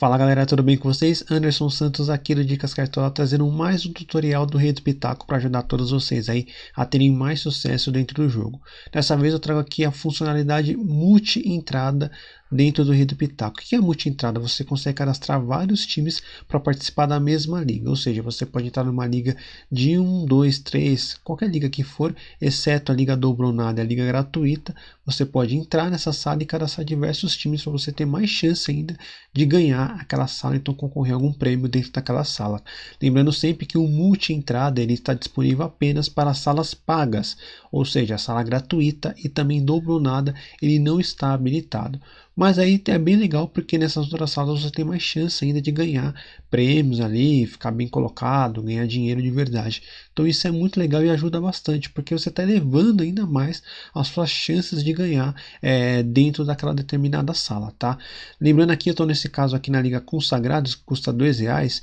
Fala galera, tudo bem com vocês? Anderson Santos aqui do Dicas Cartola trazendo mais um tutorial do Rei do Pitaco para ajudar todos vocês aí a terem mais sucesso dentro do jogo. Dessa vez eu trago aqui a funcionalidade multi-entrada dentro do Rei do Pitaco. O que é multi-entrada? Você consegue cadastrar vários times para participar da mesma liga, ou seja, você pode entrar numa liga de 1, 2, 3, qualquer liga que for, exceto a liga dobronada e a liga gratuita, você pode entrar nessa sala e cadastrar diversos times para você ter mais chance ainda de ganhar aquela sala, então concorrer a algum prêmio dentro daquela sala. Lembrando sempre que o multi-entrada ele está disponível apenas para salas pagas, ou seja, a sala gratuita e também dobronada ele não está habilitado. Mas aí é bem legal porque nessas outras salas você tem mais chance ainda de ganhar prêmios ali, ficar bem colocado, ganhar dinheiro de verdade. Então isso é muito legal e ajuda bastante porque você está elevando ainda mais as suas chances de ganhar é, dentro daquela determinada sala, tá? Lembrando aqui, eu estou nesse caso aqui na Liga Consagrados, que custa dois reais.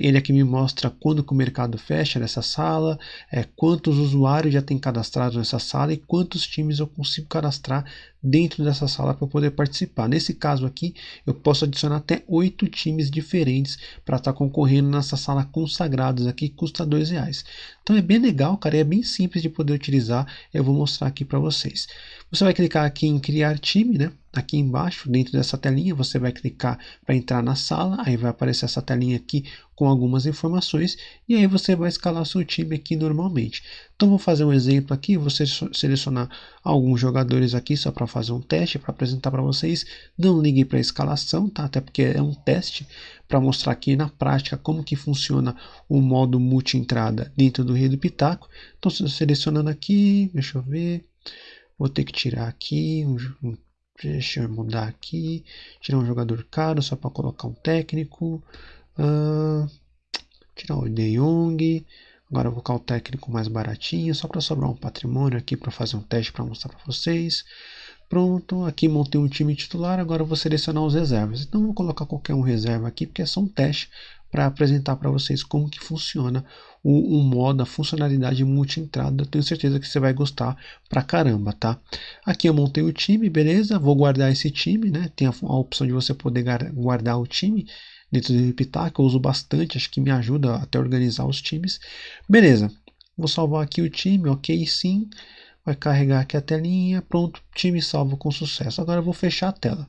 Ele aqui me mostra quando que o mercado fecha nessa sala, é, quantos usuários já tem cadastrado nessa sala e quantos times eu consigo cadastrar dentro dessa sala para poder participar. Nesse caso aqui, eu posso adicionar até oito times diferentes para estar tá concorrendo nessa sala consagrados aqui, custa dois reais. Então é bem legal, cara, é bem simples de poder utilizar. Eu vou mostrar aqui para vocês. Você vai clicar aqui em criar time, né? Aqui embaixo, dentro dessa telinha, você vai clicar para entrar na sala, aí vai aparecer essa telinha aqui com algumas informações e aí você vai escalar seu time aqui normalmente. Então vou fazer um exemplo aqui, você selecionar alguns jogadores aqui só para fazer um teste, para apresentar para vocês. Não ligue para a escalação, tá? Até porque é um teste para mostrar aqui na prática como que funciona o modo multi-entrada dentro do Rei do Pitaco. Então selecionando aqui, deixa eu ver, vou ter que tirar aqui um, Deixa eu mudar aqui. Tirar um jogador caro só para colocar um técnico. Uh, tirar o De Jong. Agora vou colocar o técnico mais baratinho, só para sobrar um patrimônio aqui para fazer um teste para mostrar para vocês. Pronto, aqui montei um time titular, agora vou selecionar os reservas. Então vou colocar qualquer um reserva aqui, porque é só um teste para apresentar para vocês como que funciona o, o modo, a funcionalidade multi-entrada. Tenho certeza que você vai gostar pra caramba, tá? Aqui eu montei o time, beleza? Vou guardar esse time, né? Tem a, a opção de você poder guardar o time dentro do Pitaco, eu uso bastante, acho que me ajuda até organizar os times. Beleza, vou salvar aqui o time, ok sim, vai carregar aqui a telinha, pronto, time salvo com sucesso. Agora eu vou fechar a tela.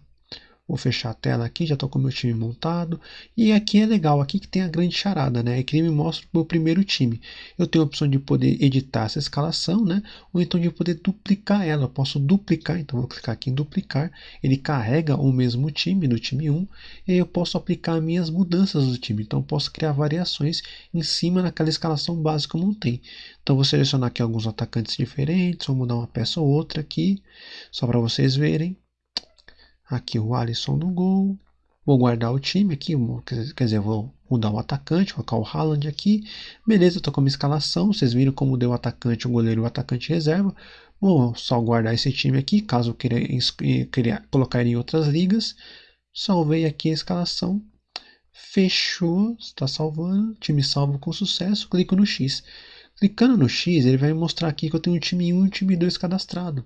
Vou fechar a tela aqui, já estou com o meu time montado. E aqui é legal, aqui que tem a grande charada, né? Aqui ele me mostra o meu primeiro time. Eu tenho a opção de poder editar essa escalação, né? Ou então de poder duplicar ela. Eu posso duplicar, então vou clicar aqui em duplicar. Ele carrega o mesmo time do time 1. E aí eu posso aplicar minhas mudanças do time. Então posso criar variações em cima daquela escalação básica que eu montei. Então vou selecionar aqui alguns atacantes diferentes. Vou mudar uma peça ou outra aqui, só para vocês verem. Aqui o Alisson no gol. Vou guardar o time aqui, quer dizer, vou mudar o atacante, colocar o Haaland aqui. Beleza, estou com uma escalação. Vocês viram como deu o atacante, o goleiro e o atacante reserva. Vou só guardar esse time aqui, caso eu queira, queira colocar em outras ligas. Salvei aqui a escalação. Fechou, está salvando. Time salvo com sucesso. Clico no X. Clicando no X, ele vai mostrar aqui que eu tenho um time 1 e um time 2 cadastrado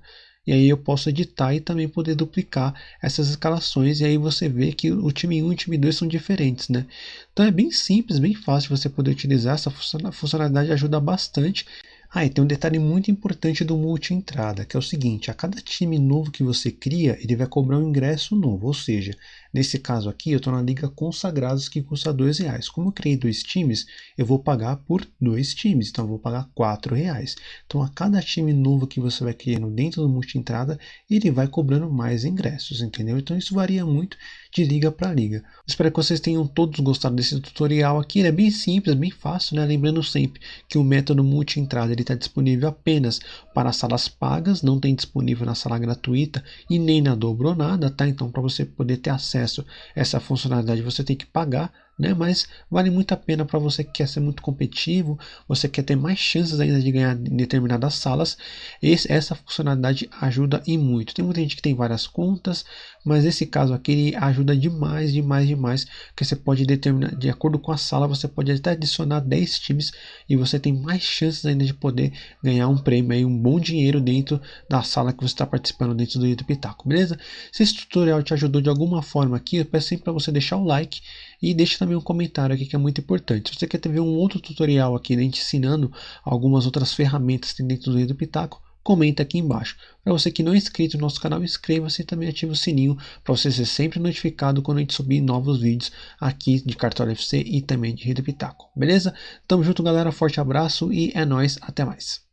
e aí eu posso editar e também poder duplicar essas escalações e aí você vê que o time 1 e o time 2 são diferentes, né? Então é bem simples, bem fácil você poder utilizar, essa funcionalidade ajuda bastante. Ah, e tem um detalhe muito importante do multi-entrada, que é o seguinte, a cada time novo que você cria, ele vai cobrar um ingresso novo, ou seja, Nesse caso aqui, eu estou na Liga Consagrados que custa dois reais. Como eu criei dois times, eu vou pagar por dois times, então eu vou pagar quatro reais. Então a cada time novo que você vai criando dentro do multi-entrada, ele vai cobrando mais ingressos, entendeu? Então isso varia muito de liga para liga. Espero que vocês tenham todos gostado desse tutorial aqui. Ele é bem simples, bem fácil, né? Lembrando sempre que o método multi-entrada está disponível apenas para salas pagas, não tem disponível na sala gratuita e nem na dobronada, tá? Então para você poder ter acesso acesso a essa funcionalidade você tem que pagar, né? mas vale muito a pena para você que quer ser muito competitivo, você quer ter mais chances ainda de ganhar em determinadas salas, esse, essa funcionalidade ajuda e muito. Tem muita gente que tem várias contas, mas esse caso aqui ajuda demais, demais, demais, porque você pode determinar, de acordo com a sala, você pode até adicionar 10 times e você tem mais chances ainda de poder ganhar um prêmio aí, um bom dinheiro dentro da sala que você está participando dentro do YouTube Pitaco, beleza? Se esse tutorial te ajudou de alguma forma aqui, eu peço sempre para você deixar o like e deixe também um comentário aqui que é muito importante. Se você quer ver um outro tutorial aqui, né, ensinando algumas outras ferramentas dentro do YouTube Pitaco, comenta aqui embaixo. Para você que não é inscrito no nosso canal, inscreva-se e também ative o sininho para você ser sempre notificado quando a gente subir novos vídeos aqui de Cartola FC e também de Rede Pitaco. Beleza? Tamo junto galera, forte abraço e é nóis, até mais.